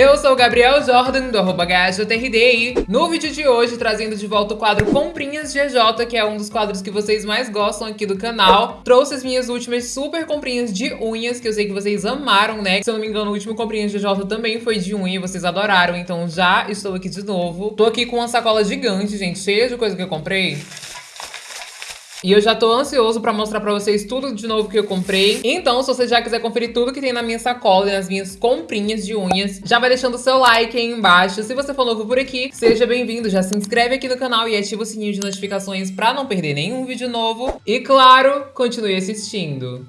Eu sou o Gabriel Jordan, do arroba e no vídeo de hoje trazendo de volta o quadro Comprinhas GJ, que é um dos quadros que vocês mais gostam aqui do canal. Trouxe as minhas últimas super comprinhas de unhas, que eu sei que vocês amaram, né? Se eu não me engano, o último Comprinhas GJ também foi de unha, vocês adoraram, então já estou aqui de novo. Tô aqui com uma sacola gigante, gente, cheia de coisa que eu comprei. E eu já tô ansioso pra mostrar pra vocês tudo de novo que eu comprei. Então, se você já quiser conferir tudo que tem na minha sacola e nas minhas comprinhas de unhas, já vai deixando o seu like aí embaixo. Se você for novo por aqui, seja bem-vindo. Já se inscreve aqui no canal e ativa o sininho de notificações pra não perder nenhum vídeo novo. E, claro, continue assistindo.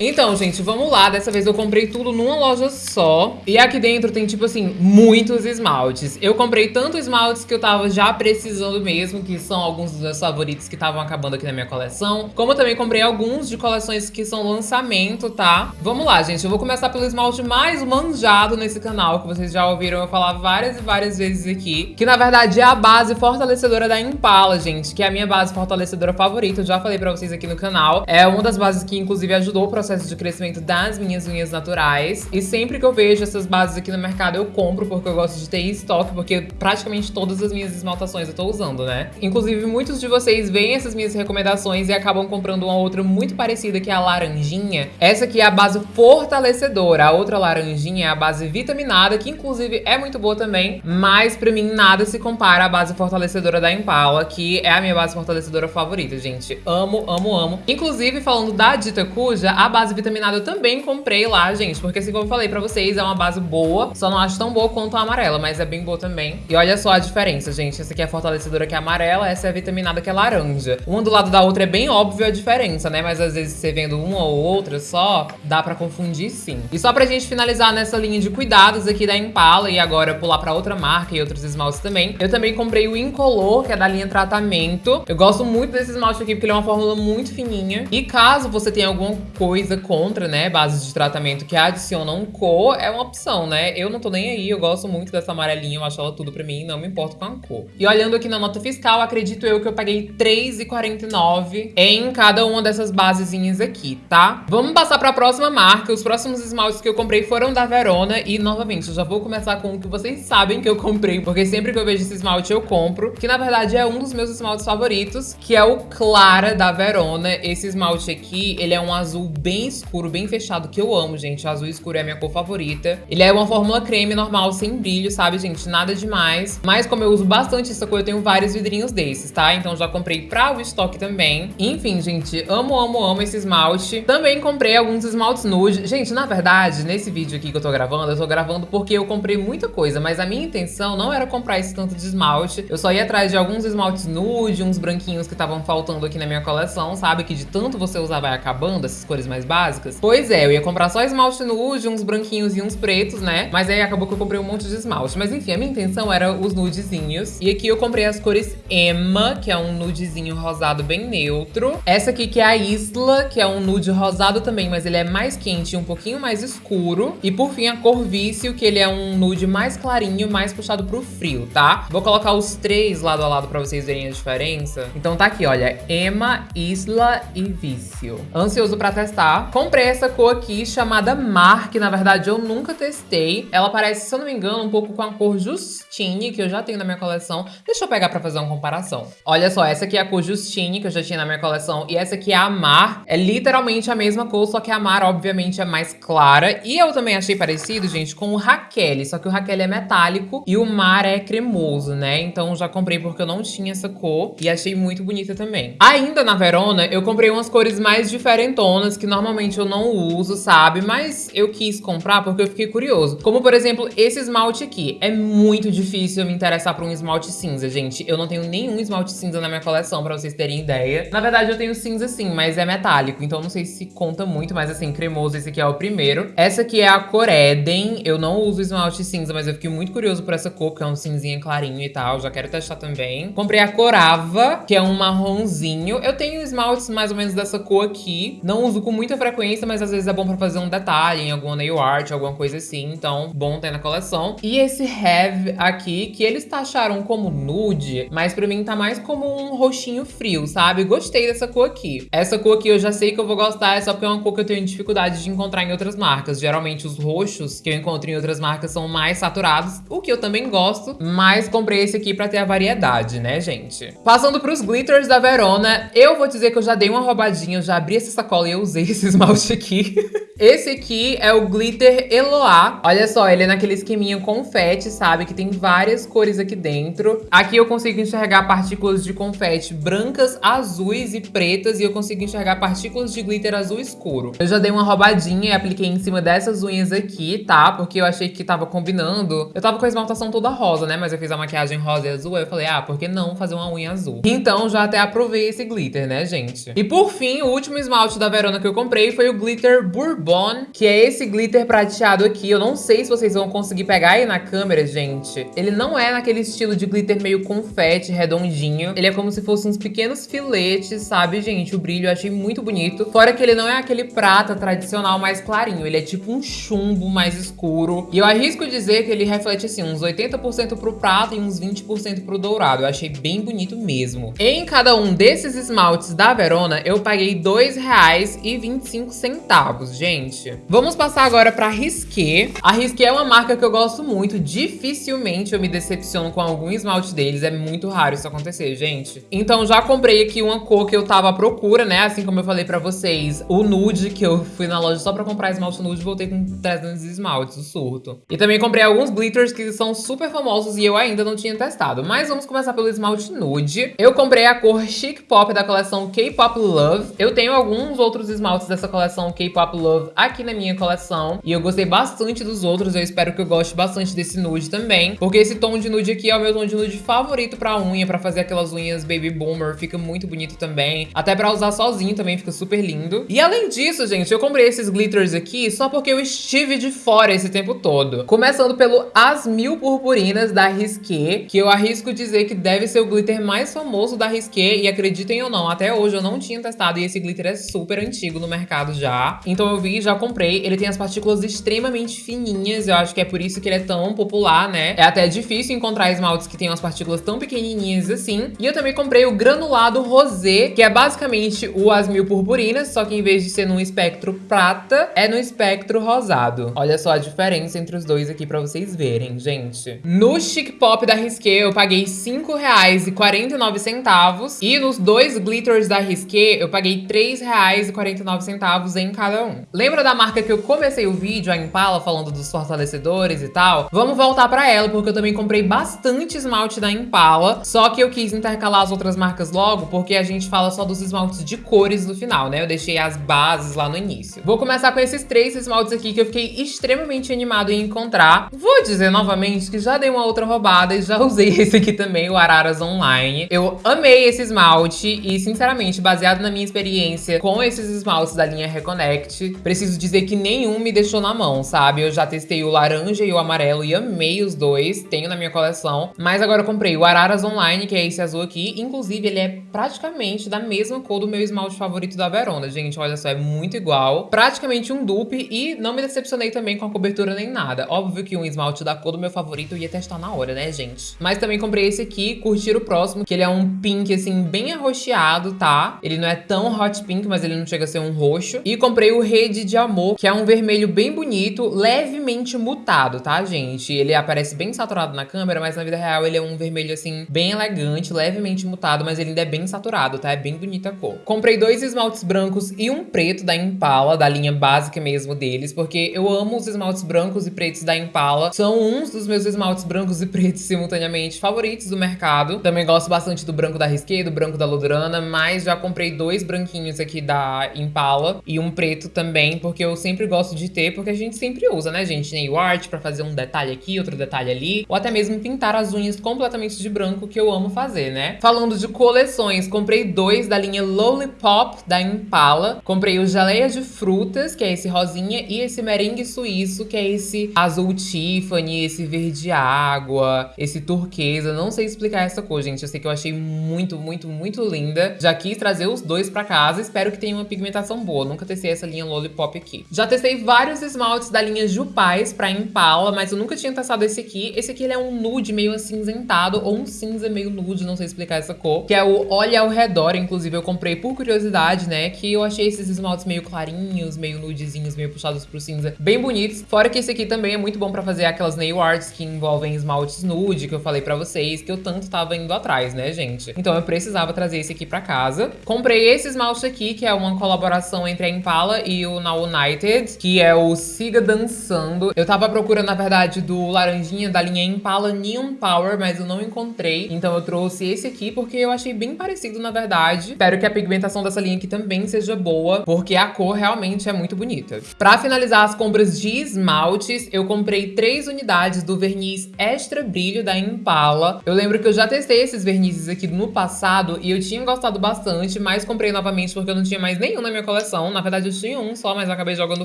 Então, gente, vamos lá. Dessa vez eu comprei tudo numa loja só. E aqui dentro tem, tipo assim, muitos esmaltes. Eu comprei tanto esmaltes que eu tava já precisando mesmo, que são alguns dos meus favoritos que estavam acabando aqui na minha coleção. Como eu também comprei alguns de coleções que são lançamento, tá? Vamos lá, gente. Eu vou começar pelo esmalte mais manjado nesse canal, que vocês já ouviram eu falar várias e várias vezes aqui. Que, na verdade, é a base fortalecedora da Impala, gente. Que é a minha base fortalecedora favorita. Eu já falei pra vocês aqui no canal. É uma das bases que, inclusive, ajudou o processo processo de crescimento das minhas unhas naturais. E sempre que eu vejo essas bases aqui no mercado, eu compro, porque eu gosto de ter em estoque, porque praticamente todas as minhas esmaltações eu tô usando, né? Inclusive, muitos de vocês veem essas minhas recomendações e acabam comprando uma outra muito parecida, que é a laranjinha. Essa aqui é a base fortalecedora. A outra laranjinha é a base vitaminada, que inclusive é muito boa também, mas pra mim nada se compara à base fortalecedora da Impala, que é a minha base fortalecedora favorita, gente. Amo, amo, amo. Inclusive, falando da Dita Cuja, a base vitaminada eu também comprei lá, gente. Porque assim como eu falei pra vocês, é uma base boa. Só não acho tão boa quanto a amarela, mas é bem boa também. E olha só a diferença, gente. Essa aqui é a fortalecedora que é amarela, essa é a vitaminada que é laranja. Uma do lado da outra é bem óbvio a diferença, né? Mas às vezes você vendo uma ou outra só, dá pra confundir sim. E só pra gente finalizar nessa linha de cuidados aqui da Impala e agora pular pra outra marca e outros esmaltes também, eu também comprei o Incolor, que é da linha Tratamento. Eu gosto muito desse esmalte aqui porque ele é uma fórmula muito fininha. E caso você tenha alguma coisa coisa contra, né, bases de tratamento que adicionam cor, é uma opção, né? Eu não tô nem aí, eu gosto muito dessa amarelinha, eu acho ela tudo pra mim, não me importo com a cor. E olhando aqui na nota fiscal, acredito eu que eu paguei R$3,49 em cada uma dessas basezinhas aqui, tá? Vamos passar pra próxima marca. Os próximos esmaltes que eu comprei foram da Verona e, novamente, eu já vou começar com o que vocês sabem que eu comprei, porque sempre que eu vejo esse esmalte eu compro, que na verdade é um dos meus esmaltes favoritos, que é o Clara da Verona. Esse esmalte aqui, ele é um azul bem bem escuro, bem fechado, que eu amo, gente. O azul escuro é a minha cor favorita. Ele é uma fórmula creme normal, sem brilho, sabe, gente? Nada demais. Mas como eu uso bastante essa cor, eu tenho vários vidrinhos desses, tá? Então já comprei pra o estoque também. Enfim, gente, amo, amo, amo esse esmalte. Também comprei alguns esmaltes nude. Gente, na verdade, nesse vídeo aqui que eu tô gravando, eu tô gravando porque eu comprei muita coisa, mas a minha intenção não era comprar esse tanto de esmalte. Eu só ia atrás de alguns esmaltes nude, uns branquinhos que estavam faltando aqui na minha coleção, sabe? Que de tanto você usar vai acabando, essas cores mais básicas. Pois é, eu ia comprar só esmalte nude, uns branquinhos e uns pretos, né? Mas aí acabou que eu comprei um monte de esmalte. Mas enfim, a minha intenção era os nudezinhos. E aqui eu comprei as cores Emma, que é um nudezinho rosado bem neutro. Essa aqui que é a Isla, que é um nude rosado também, mas ele é mais quente e um pouquinho mais escuro. E por fim, a cor Vício, que ele é um nude mais clarinho, mais puxado pro frio, tá? Vou colocar os três lado a lado pra vocês verem a diferença. Então tá aqui, olha, Emma, Isla e Vício. Ansioso pra testar, Comprei essa cor aqui chamada Mar, que na verdade eu nunca testei. Ela parece, se eu não me engano, um pouco com a cor Justine, que eu já tenho na minha coleção. Deixa eu pegar pra fazer uma comparação. Olha só, essa aqui é a cor Justine, que eu já tinha na minha coleção, e essa aqui é a Mar. É literalmente a mesma cor, só que a Mar, obviamente, é mais clara. E eu também achei parecido, gente, com o Raquel, só que o Raquel é metálico e o Mar é cremoso, né? Então já comprei porque eu não tinha essa cor e achei muito bonita também. Ainda na Verona, eu comprei umas cores mais diferentonas, que normalmente normalmente eu não uso, sabe? Mas eu quis comprar porque eu fiquei curioso. Como, por exemplo, esse esmalte aqui. É muito difícil eu me interessar por um esmalte cinza, gente. Eu não tenho nenhum esmalte cinza na minha coleção, pra vocês terem ideia. Na verdade, eu tenho cinza sim, mas é metálico. Então não sei se conta muito, mas assim, cremoso esse aqui é o primeiro. Essa aqui é a cor Eden. Eu não uso esmalte cinza, mas eu fiquei muito curioso por essa cor, que é um cinzinha clarinho e tal. Já quero testar também. Comprei a Corava, que é um marronzinho. Eu tenho esmaltes mais ou menos dessa cor aqui. Não uso com muita frequência mas às vezes é bom pra fazer um detalhe em alguma nail art, alguma coisa assim. Então, bom ter na coleção. E esse Have aqui, que eles taxaram como nude, mas pra mim tá mais como um roxinho frio, sabe? Gostei dessa cor aqui. Essa cor aqui eu já sei que eu vou gostar, é só porque é uma cor que eu tenho dificuldade de encontrar em outras marcas. Geralmente os roxos que eu encontro em outras marcas são mais saturados, o que eu também gosto, mas comprei esse aqui pra ter a variedade, né, gente? Passando pros glitters da Verona, eu vou dizer que eu já dei uma roubadinha, eu já abri essa sacola e eu usei esse esmalte aqui. Esse aqui é o Glitter Eloá. Olha só, ele é naquele esqueminha confete, sabe? Que tem várias cores aqui dentro. Aqui eu consigo enxergar partículas de confete brancas, azuis e pretas. E eu consigo enxergar partículas de glitter azul escuro. Eu já dei uma roubadinha e apliquei em cima dessas unhas aqui, tá? Porque eu achei que tava combinando. Eu tava com a esmaltação toda rosa, né? Mas eu fiz a maquiagem rosa e azul. Aí eu falei, ah, por que não fazer uma unha azul? Então já até aprovei esse glitter, né, gente? E por fim, o último esmalte da Verona que eu comprei foi o Glitter Bourbon, que é esse glitter prateado aqui. Eu não sei se vocês vão conseguir pegar aí na câmera, gente. Ele não é naquele estilo de glitter meio confete, redondinho. Ele é como se fossem uns pequenos filetes, sabe, gente? O brilho eu achei muito bonito. Fora que ele não é aquele prata tradicional mais clarinho. Ele é tipo um chumbo mais escuro. E eu arrisco dizer que ele reflete, assim, uns 80% pro prata e uns 20% pro dourado. Eu achei bem bonito mesmo. Em cada um desses esmaltes da Verona, eu paguei R$ 2,25, gente. Vamos passar agora pra Risqué. A Risqué é uma marca que eu gosto muito. Dificilmente eu me decepciono com algum esmalte deles. É muito raro isso acontecer, gente. Então já comprei aqui uma cor que eu tava à procura, né? Assim como eu falei pra vocês, o nude, que eu fui na loja só pra comprar esmalte nude, voltei com 300 esmaltes, o surto. E também comprei alguns glitters que são super famosos e eu ainda não tinha testado. Mas vamos começar pelo esmalte nude. Eu comprei a cor Chic Pop da coleção K-Pop Love. Eu tenho alguns outros esmaltes dessa coleção K-Pop Love aqui na minha coleção. E eu gostei bastante dos outros. Eu espero que eu goste bastante desse nude também. Porque esse tom de nude aqui é o meu tom de nude favorito pra unha. Pra fazer aquelas unhas Baby Boomer. Fica muito bonito também. Até pra usar sozinho também fica super lindo. E além disso, gente, eu comprei esses glitters aqui só porque eu estive de fora esse tempo todo. Começando pelo As Mil Purpurinas da Risqué. Que eu arrisco dizer que deve ser o glitter mais famoso da Risqué. E acreditem ou não, até hoje eu não tinha testado. E esse glitter é super antigo no mercado já. Então eu vi e já comprei. Ele tem as partículas extremamente fininhas. Eu acho que é por isso que ele é tão popular, né? É até difícil encontrar esmaltes que tenham as partículas tão pequenininhas assim. E eu também comprei o granulado rosé, que é basicamente o As Mil Purpurinas, só que em vez de ser num espectro prata, é no espectro rosado. Olha só a diferença entre os dois aqui pra vocês verem, gente. No Chic Pop da Risqué, eu paguei R$5,49. E nos dois glitters da Risqué, eu paguei R$3,49 em cada um. Lembra da marca que eu comecei o vídeo, a Impala, falando dos fortalecedores e tal? Vamos voltar pra ela, porque eu também comprei bastante esmalte da Impala. Só que eu quis intercalar as outras marcas logo, porque a gente fala só dos esmaltes de cores no final, né? Eu deixei as bases lá no início. Vou começar com esses três esmaltes aqui que eu fiquei extremamente animado em encontrar. Vou dizer novamente que já dei uma outra roubada e já usei esse aqui também, o Araras Online. Eu amei esse esmalte e, sinceramente, baseado na minha experiência com esses esmaltes da linha Reconnect, preciso dizer que nenhum me deixou na mão, sabe? Eu já testei o laranja e o amarelo e amei os dois, tenho na minha coleção. Mas agora eu comprei o Araras Online, que é esse azul aqui. Inclusive, ele é praticamente da mesma cor do meu esmalte favorito da Verona, gente. Olha só, é muito igual. Praticamente um dupe e não me decepcionei também com a cobertura nem nada. Óbvio que um esmalte da cor do meu favorito eu ia testar na hora, né, gente? Mas também comprei esse aqui, curtir o próximo, que ele é um pink, assim, bem arroxeado, tá? Ele não é tão hot pink, mas ele não chega a ser um roxo. E comprei o De Amor, que é um vermelho bem bonito, levemente mutado, tá, gente? Ele aparece bem saturado na câmera, mas na vida real ele é um vermelho, assim, bem elegante, levemente mutado, mas ele ainda é bem saturado, tá? É bem bonita a cor. Comprei dois esmaltes brancos e um preto da Impala, da linha básica mesmo deles, porque eu amo os esmaltes brancos e pretos da Impala. São uns dos meus esmaltes brancos e pretos simultaneamente favoritos do mercado. Também gosto bastante do branco da Risqué, do branco da Lodurana, mas já comprei dois branquinhos aqui da Impala e um preto também, porque eu sempre gosto de ter, porque a gente sempre usa, né, gente? Nail art pra fazer um detalhe aqui, outro detalhe ali, ou até mesmo pintar as unhas completamente de branco, que eu amo fazer, né? Falando de coleções, comprei dois da linha Lollipop da Impala. Comprei o Geleia de Frutas, que é esse rosinha, e esse merengue suíço, que é esse azul Tiffany, esse verde água, esse turquesa. Não sei explicar essa cor, gente. Eu sei que eu achei muito, muito, muito linda. Já quis trazer os dois pra casa. Espero que tenha uma pigmentação boa. Nunca testei essa linha Lollipop aqui. Já testei vários esmaltes da linha Jupais pra Impala, mas eu nunca tinha testado esse aqui. Esse aqui ele é um nude meio acinzentado, ou um cinza meio nude, não sei explicar essa cor. Que é o Olha ao Redor, inclusive eu comprei por curiosidade, né? Que eu achei esses esmaltes meio clarinhos, meio nudezinhos, meio puxados pro cinza, bem bonitos. Fora que esse aqui também é muito bom pra fazer aquelas nail arts que envolvem esmaltes nude, que eu falei pra vocês, que eu tanto tava indo atrás, né, gente? Então eu precisava trazer esse aqui pra casa. Comprei esse esmalte aqui, que é uma colaboração entre a Impala e o United, que é o Siga Dançando. Eu tava procurando, na verdade, do laranjinha da linha Impala Neon Power, mas eu não encontrei. Então eu trouxe esse aqui, porque eu achei bem parecido, na verdade. Espero que a pigmentação dessa linha aqui também seja boa, porque a cor realmente é muito bonita. Pra finalizar as compras de esmaltes, eu comprei três unidades do verniz Extra Brilho da Impala. Eu lembro que eu já testei esses vernizes aqui no passado e eu tinha gostado bastante, mas comprei novamente porque eu não tinha mais nenhum na minha coleção. Na verdade, eu tinha um só, mas acabei jogando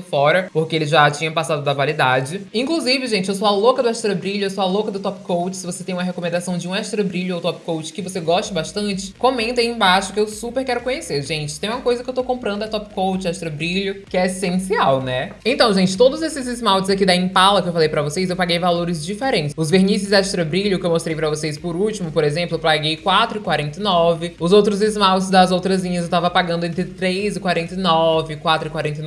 fora, porque ele já tinha passado da validade. Inclusive, gente, eu sou a louca do Extra Brilho, eu sou a louca do Top Coat. Se você tem uma recomendação de um Extra Brilho ou Top Coat que você goste bastante, comenta aí embaixo que eu super quero conhecer, gente. Tem uma coisa que eu tô comprando é Top Coat, Extra Brilho, que é essencial, né? Então, gente, todos esses esmaltes aqui da Impala que eu falei pra vocês, eu paguei valores diferentes. Os vernizes Extra Brilho que eu mostrei pra vocês por último, por exemplo, eu paguei R$4,49. Os outros esmaltes das outras linhas eu tava pagando entre R$3,49,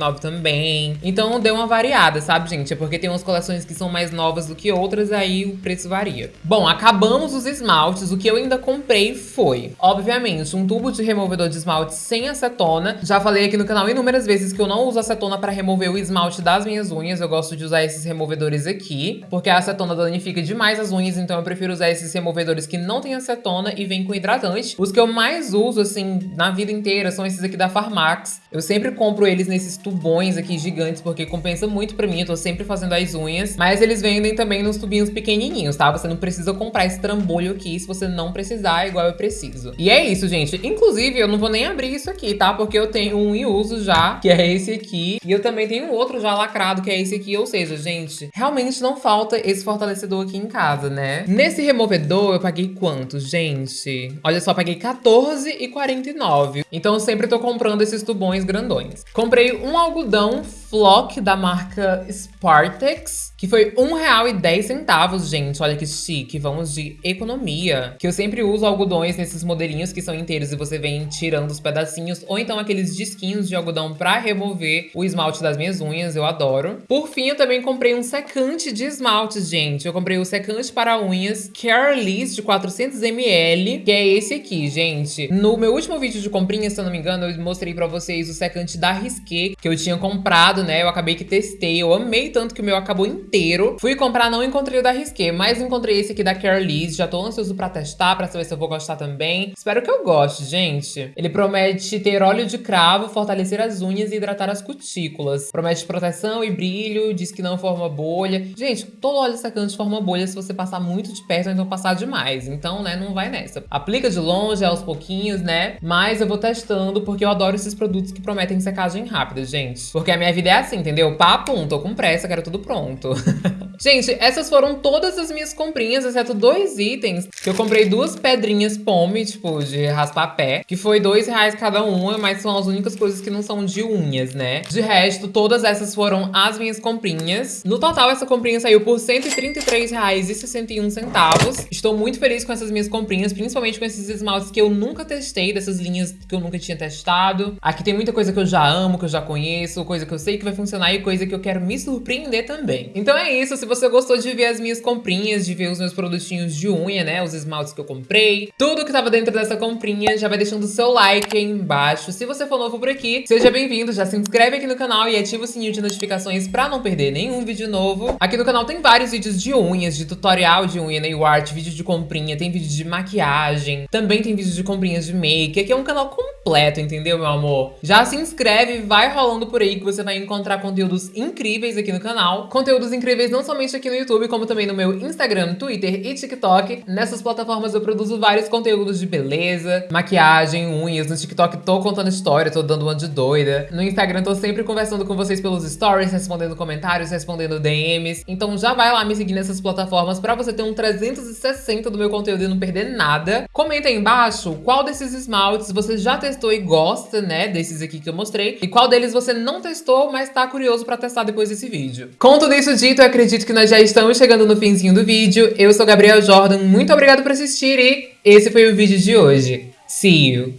R$4,49 também. Então deu uma variada, sabe, gente? É porque tem umas coleções que são mais novas do que outras, aí o preço varia. Bom, acabamos os esmaltes. O que eu ainda comprei foi, obviamente, um tubo de removedor de esmalte sem acetona. Já falei aqui no canal inúmeras vezes que eu não uso acetona pra remover o esmalte das minhas unhas. Eu gosto de usar esses removedores aqui, porque a acetona danifica demais as unhas, então eu prefiro usar esses removedores que não tem acetona e vem com hidratante. Os que eu mais uso, assim, na vida inteira são esses aqui da Farmax. Eu sempre compro eles nesses tubões aqui gigantes, porque compensa muito pra mim, eu tô sempre fazendo as unhas. Mas eles vendem também nos tubinhos pequenininhos, tá? Você não precisa comprar esse trambolho aqui se você não precisar, igual eu preciso. E é isso, gente. Inclusive, eu não vou nem abrir isso aqui, tá? Porque eu tenho um em uso já, que é esse aqui. E eu também tenho outro já lacrado, que é esse aqui. Ou seja, gente, realmente não falta esse fortalecedor aqui em casa, né? Nesse removedor, eu paguei quanto, gente? Olha só, paguei R$14,49. Então eu sempre tô comprando esses tubões grandões. Comprei um algodão Flock da marca Spartex, que foi R$1,10, gente. Olha que chique, vamos de economia. Que eu sempre uso algodões nesses modelinhos que são inteiros e você vem tirando os pedacinhos, ou então aqueles disquinhos de algodão pra remover o esmalte das minhas unhas, eu adoro. Por fim, eu também comprei um secante de esmaltes, gente. Eu comprei o secante para unhas Careless de 400ml, que é esse aqui, gente. No meu último vídeo de comprinha, se eu não me engano, eu mostrei pra vocês o secante da Risqué, que eu tinha comprado, né? Eu acabei que testei, eu amei tanto que o meu acabou inteiro. Fui comprar, não encontrei o da Risqué, mas encontrei esse aqui da Careless. Já tô ansioso pra testar, pra saber se eu vou gostar também. Espero que eu goste, gente. Ele promete ter óleo de cravo, fortalecer as unhas e hidratar as cutículas. Promete proteção e brilho, diz que não forma bolha. Gente, todo óleo secante forma bolha se você passar muito de perto ou então passar demais. Então, né, não vai nessa. Aplica de longe, aos pouquinhos, né? Mas eu vou testando porque eu adoro esses produtos que prometem secagem rápida, gente. Porque a minha vida é assim, entendeu? Papo, tô com pressa, quero tudo pronto. Gente, essas foram todas as minhas comprinhas, exceto dois itens. Eu comprei duas pedrinhas pome, tipo, de raspar pé. Que foi dois reais cada uma, mas são as únicas coisas que não são de unhas, né? De resto, todas essas foram as minhas comprinhas. No total, essa comprinha saiu por R$ 133,61. Estou muito feliz com essas minhas comprinhas, principalmente com esses esmaltes que eu nunca testei, dessas linhas que eu nunca tinha testado. Aqui tem muita coisa que eu já amo, que eu já conheço, coisa que eu sei que vai funcionar e coisa que eu quero me surpreender também. Então é isso, se você gostou de ver as minhas comprinhas, de ver os meus produtinhos de unha, né, os esmaltes que eu comprei, tudo que tava dentro dessa comprinha, já vai deixando o seu like aí embaixo. Se você for novo por aqui, seja bem-vindo, já se inscreve aqui no canal e ativa o sininho de notificações pra não perder nenhum vídeo novo. Aqui no canal tem vários vídeos de unhas, de tutorial de unha, nail art, vídeo de comprinha, tem vídeo de maquiagem, também tem vídeo de comprinhas de make. Aqui é um canal completo, entendeu, meu amor? Já se inscreve, vai rolando por aí que você vai encontrar conteúdos incríveis aqui no canal. Conteúdos incríveis não somente somente aqui no YouTube, como também no meu Instagram, Twitter e TikTok. Nessas plataformas eu produzo vários conteúdos de beleza, maquiagem, unhas. No TikTok tô contando história, tô dando uma de doida. No Instagram tô sempre conversando com vocês pelos stories, respondendo comentários, respondendo DMs. Então já vai lá me seguir nessas plataformas pra você ter um 360 do meu conteúdo e não perder nada. Comenta aí embaixo qual desses esmaltes você já testou e gosta, né, desses aqui que eu mostrei. E qual deles você não testou, mas tá curioso pra testar depois desse vídeo. Com tudo isso dito, eu acredito que nós já estamos chegando no finzinho do vídeo. Eu sou Gabriel Jordan, muito obrigado por assistir e esse foi o vídeo de hoje. See you!